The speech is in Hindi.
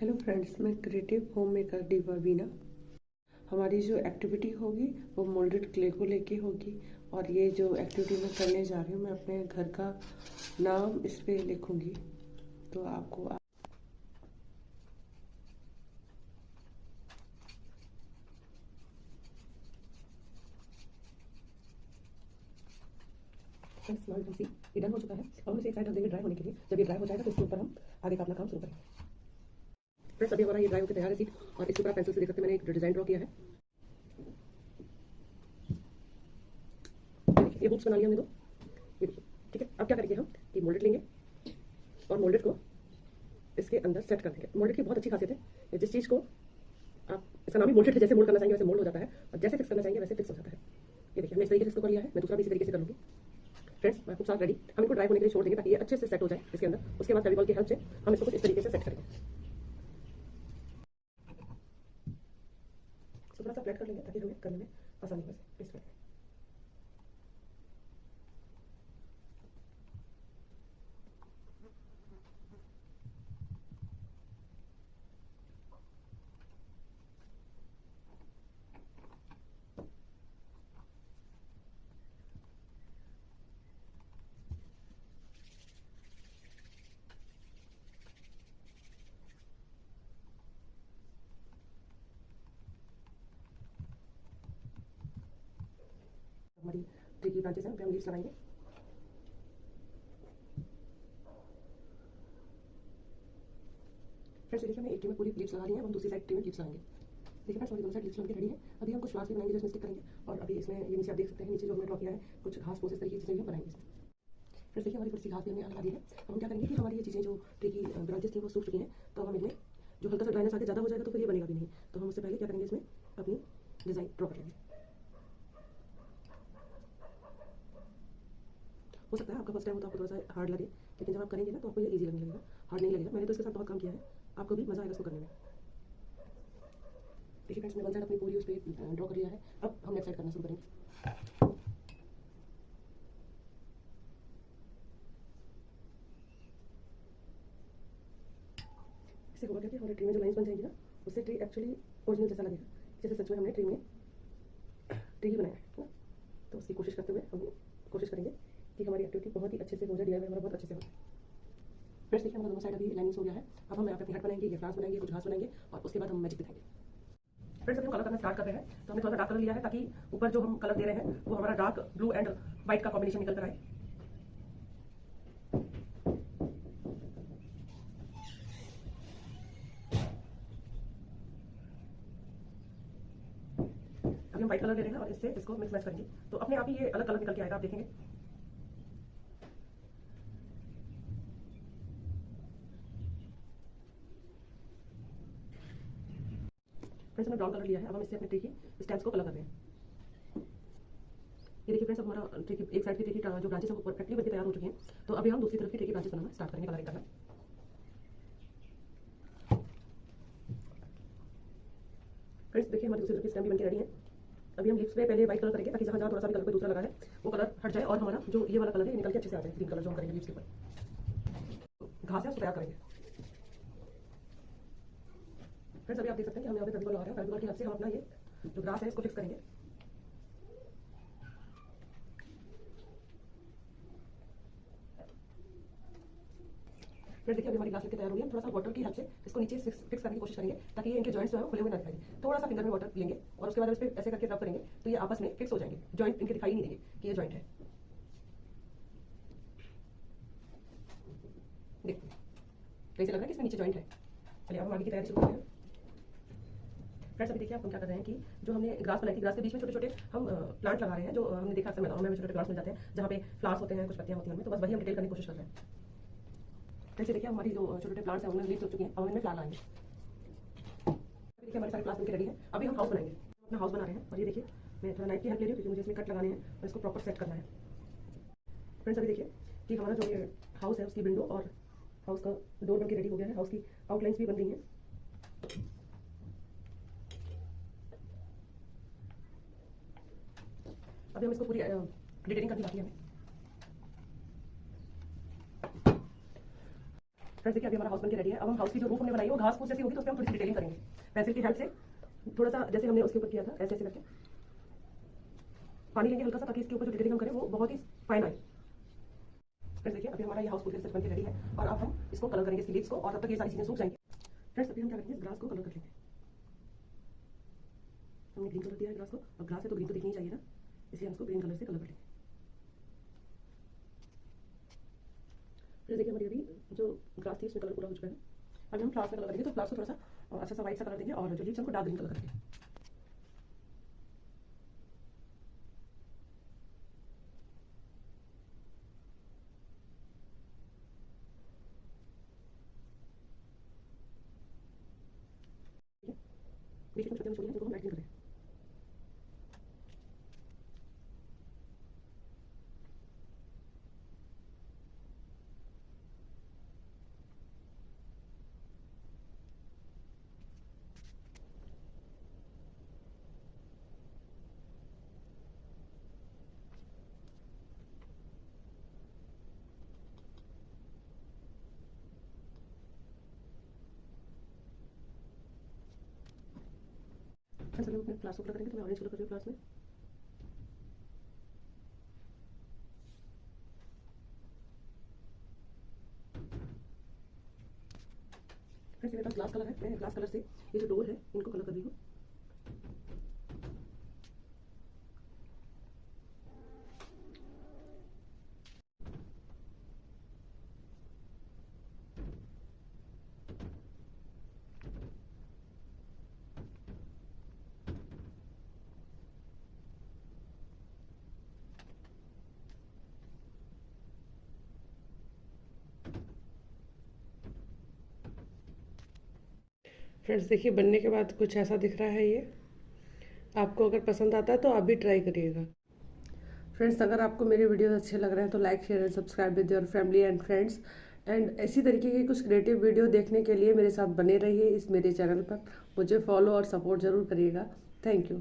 हेलो फ्रेंड्स मैं creative home maker diva Bina हमारी जो एक्टिविटी होगी, वो मोल्डेड क्ले को लेके होगी। और ये जो एक्टिविटी मैं करने जा रही हूँ, मैं अपने घर का नाम इस पर लिखूँगी। तो आपको डन हो चुका है। और इसे एक साइड रख देंगे ड्राई होने के लिए। जब ये ड्राई हो जाएगा तो इसके ऊपर हम आगे का अपना काम शुरू करेंगे। फ्रेंड्स अभी हमारा ये ड्राई होकर तैयार है सीट और इसके ऊपर पेंसिल से देख सकते मैंने एक डिज़ाइन ड्रॉ किया है। ये बुक्स बना लिया हमने दो। ये ठीक है, अब क्या करेंगे हम? ये मोल्डेड लेंगे, और मोल्डेड को इसके अंदर सेट कर देंगे। मोल्डेड की बहुत अच्छी खासियत है जिस चीज़ को आप, इसका नाम ही मोल्डेड है, जैसे मोल्ड करना चाहेंगे वैसे मोल्ड हो जाता है, और जैसे फिक्स करना चाहेंगे वैसे फिक्स हो जाता है। ये देखिए, हमने इस तरीके से इसको कर लिया है, मैं दूसरा भी इसी तरीके से कर लूँगी फ्रेंड्स मैं कुछ साथ रेडी हम इनको ड्राई होने के लिए छोड़ देंगे ताकि ये अच्छे से सेट हो जाए इसके अंदर। उसके बाद फेविकॉल की हेल्प से हम इसको कुछ इस तरीके से सेट करेंगे। थोड़ा सा फ्लैट कर लेंगे ताकि हमें करने में आसानी हो सके इस तरह हमारी ट्री की ब्रांचेस हैं हम लीव्स लगाएँगे। फ्रेंड्स देखिए हमने एक ट्री में पूरी लीव्स लगा ली है, हम दूसरी साइड ट्री में लीव्स लगाएँगे। देखिए फ्रेंड्स हमारी दोनों साइड लीव्स लग रेडी है। अभी हम कुछ फ्लावर्स भी बनाएँगे, जो स्टिक करेंगे। और अभी इसमें, ये नीचे आप देख सकते हैं, नीचे जो हमने ड्रॉ किया है, कुछ घास फूस तरीके की चीज़ें भी बनाएँगे फ्रेंड्स देखिए हमारी सी घास भी हमने लगा दी है। हम क्या करेंगे कि हमारी ये चीज़ें जो ट्री की ब्रांचेस थी, वो सूख चुकी हैं। तो हम इनमें, जो हल्का सा ड्राइनेस आगे ज़्यादा हो जाएगा तो फिर ये बनेगा भी नहीं। तो हम उससे पहले क्या करेंगे इसमें, अपनी डिज़ाइन ड्रॉ कर लेंगे हो सकता है आपका फ़र्स्ट टाइम हो तो आपको थोड़ा सा हार्ड लगे, लेकिन जब आप करेंगे ना तो आपको ये ईजी लगने लगेगा। हार्ड नहीं लगेगा। मैंने तो इसके साथ बहुत काम किया है। आपको भी मज़ा आएगा इसको करने में। देखिए फ्रेंड्स मैंने वन अपनी पूरी उस पर ड्रॉ कर लिया है। अब हम नेक्स्ट साइड करना शुरू करेंगे। इससे होगा क्या कि हमारे ट्री में जो लाइन्स बन जाएँगी ना, उससे ट्री एक्चुअली ओरिजिनल जैसा लगेगा। जैसे सच में हमने ट्री में ट्री ही बनाया है ना? तो उसकी कोशिश करते हुए हम कोशिश करेंगे कि हमारी एक्टिविटी बहुत ही अच्छे से हो जाए डीआईवाई हमारा बहुत अच्छे से हो जाए। फ्रेंड्स देखिए, हमारा दोनों साइड अभी लाइनिंग हो गया है। अब हम यहाँ पे अपनी हेड बनाएँगे, ये फ्लावर्स बनाएँगे कुछ घास बनाएँगे, और उसके बाद हम मैजिक दिखाएँगे। फ्रेंड्स हम कलर करना स्टार्ट कर रहे हैं तो हमने थोड़ा सा डार्क कलर लिया है, ताकि ऊपर जो हम कलर दे रहे हैं, वो हमारा डार्क ब्लू एंड व्हाइट का कॉम्बिनेशन निकल कर आए। हम व्हाइट कलर ले रहे हैं, और इससे इसको मिक्स मैच करेंगे। तो अपने आप ही ये अलग कलर निकल के आएगा, आप देखेंगे। फ्रेंड्स हमने ब्राउन कलर लिया है। अब हम इससे अपने ट्री की स्टेम्स को कलर कर रहे हैं। ये देखिए फ्रेंड्स हमारा ट्री की एक साइड की ट्री की जो ब्रांचेस हैं, वो परफेक्टली बनके तैयार हो चुके हैं। तो अभी हम दूसरी तरफ़ की ट्री की ब्रांचेस बनाना स्टार्ट करेंगे कलरिंग करना फ्रेंड्स देखिए हमारी दूसरी तरफ़ की स्टेम भी बनके रेडी है। अभी हम लिप्स पे पहले व्हाइट कलर करेंगे, ताकि जहाँ जहाँ थोड़ा सा भी कलर पे दूसरा लगा है वो कलर हट जाए और हमारा जो ये वाला कलर है निकल के अच्छे से आ जाए ग्रीन कलर जो हम करेंगे लिप्स के ऊपर। घास है, उसको तैयार करेंगे। फ्रेंड्स अभी आप देख सकते हैं कि हम यहाँ पे फेविकॉल लगा रहे हैं फेविकॉल की हेल्प से हम अपना ये जो ग्रास है इसको फिक्स करेंगे। फिर देखिए, अभी हमारी ग्लास लेके तैयार हो गई है। थोड़ा सा वाटर की हेल्प से इसको नीचे फिक्स करने की कोशिश करेंगे ताकि ये इनके जॉइंट्स जो है खुले हुए ना दिखाई थोड़ा सा फिंगर में वाटर लेंगे और उसके बाद इस पर ऐसे करके रब करेंगे तो ये आपस में फिक्स हो जाएँगे। जॉइंट इनके दिखाई नहीं देंगे कि ये जॉइंट है। देखिए कैसे लग रहा है कि इसमें नीचे जॉइंट है। चलिए, अब हम आगे की तैयारी शुरू करते हैं। फ्रेंड्स अभी देखिए आप हम क्या कर रहे हैं कि जो हमने ग्रास बनाई थी, ग्रास के बीच में छोटे छोटे हम प्लांट लगा रहे हैं, जो हमने देखा अक्सर मैदानों में छोटे ग्रास मिल जाते हैं, जहाँ पे फ्लावर्स होते हैं, कुछ पत्तियाँ होती हैं तो बस वही हम डिटेल करने की कोशिश कर रहे हैं। जैसे देखिए हमारी जो छोटे छोटे प्लांट्स हैं, उनमें लीव्स हो चुकी हैं, और इनमें फ्लावर आएँगे। देखिए हमारे सारे प्लांट्स बनके रेडी हैं, अभी हम हाउस बनाएँगे। अपना हाउस बना रहे हैं, और ये देखिए, मैं थोड़ा नाइफ की हेल्प ले रही हूँ, क्योंकि मुझे इसमें कट लगाने हैं, और इसको प्रॉपर सेट करना है। फ्रेंड्स अभी देखिए कि हमारा जो ये हाउस है, उसकी विंडो और हाउस का डोर बनके रेडी हो गया है हाउस की आउटलाइंस भी बन गई हैं। अभी हम इसको पूरी डिटेलिंग करनी बाकी है। फ्रेंड्स देखिए, अभी हमारा हाउस बन के रेडी है। अब हम हाउस की जो रूफ हमने बनाई है, वो घास फूस जैसी होगी तो उसमें हम थोड़ी सी डिटेलिंग करेंगे। पेंसिल की हेल्प से, थोड़ा सा जैसे हमने उसके ऊपर किया था, ऐसे ऐसे करके। पानी लेंगे हल्का सा, ताकि इसके ऊपर जो डिटेलिंग हम करें, वो बहुत ही फाइन आए। फ्रेंड्स देखिए, अभी हमारा ये हाउस पूरी तरह से बन के रेडी है, और अब हम इसको कलर करेंगे, इसकी लीव्स को, और तब तक ये सारी चीज़ें सूख जाएँगी। फ्रेंड्स अभी हम क्या करेंगे ग्रास को कलर कर लेंगे हमने ग्रीन कलर दिया है ग्रास को, और ग्रास है तो ग्रीन तो दिखनी चाहिए ना। इसलिए हम इसको ग्रीन कलर से कलर कर लेंगे फिर देखिए हमारी अभी जो ग्रास थी, उसमें कलर पूरा हो चुका है। अभी हम फ्लावर्स में कलर करेंगे तो फ्लावर्स को थोड़ा सा अच्छा सा व्हाइट सा कलर देंगे और जो लीव्स हमको डार्क ग्रीन कलर करेंगे। बीच में छोटे छोटे जिनको हम एडिंग करें फ्रेंड्स अभी हम अपने क्लास को कलर करेंगे तो मैं ऑरेंज कलर कर रही हूँ क्लास में। फ्रेंड्स मेरे पास ग्लास कलर है मैं ग्लास कलर से ये जो डोर है, इनको कलर कर रही हूँ। फ्रेंड्स देखिए, बनने के बाद कुछ ऐसा दिख रहा है ये। आपको अगर पसंद आता है तो आप भी ट्राई करिएगा। फ्रेंड्स अगर आपको मेरे वीडियोस अच्छे लग रहे हैं तो like share and subscribe with your family and friends and इसी तरीके की कुछ क्रिएटिव वीडियो देखने के लिए मेरे साथ बने रहिए इस मेरे चैनल पर। मुझे फॉलो और सपोर्ट ज़रूर करिएगा। Thank you